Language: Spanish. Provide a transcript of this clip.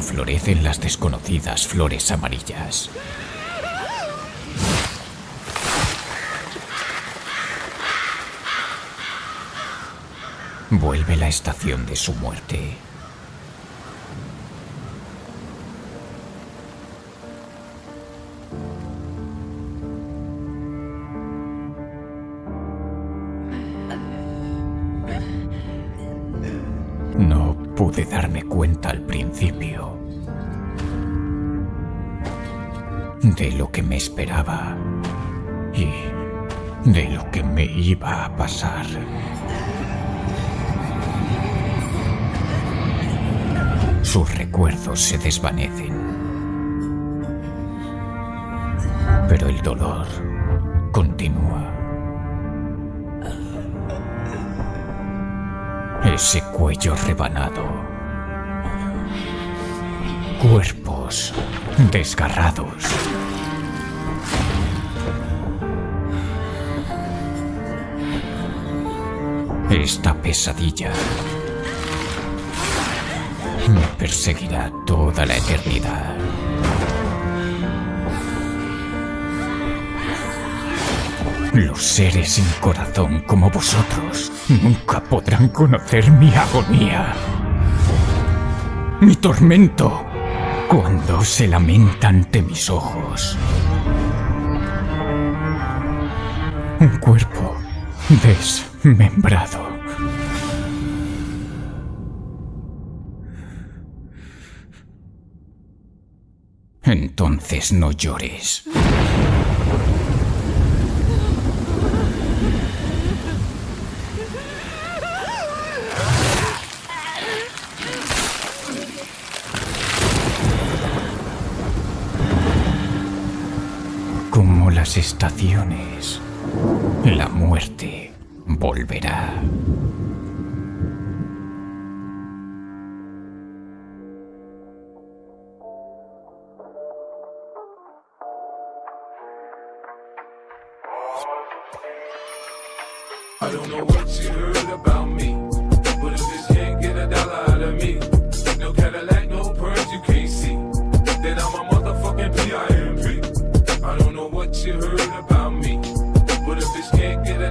florecen las desconocidas flores amarillas. Vuelve la estación de su muerte. Pude darme cuenta al principio de lo que me esperaba y de lo que me iba a pasar. Sus recuerdos se desvanecen. Pero el dolor continúa. Ese cuello rebanado. Cuerpos desgarrados. Esta pesadilla me perseguirá toda la eternidad. Los seres sin corazón como vosotros nunca podrán conocer mi agonía. Mi tormento cuando se lamenta ante mis ojos. Un cuerpo desmembrado. Entonces no llores. Como las estaciones, la muerte volverá. I don't know what you heard about me. she heard about me. What if this can't get out?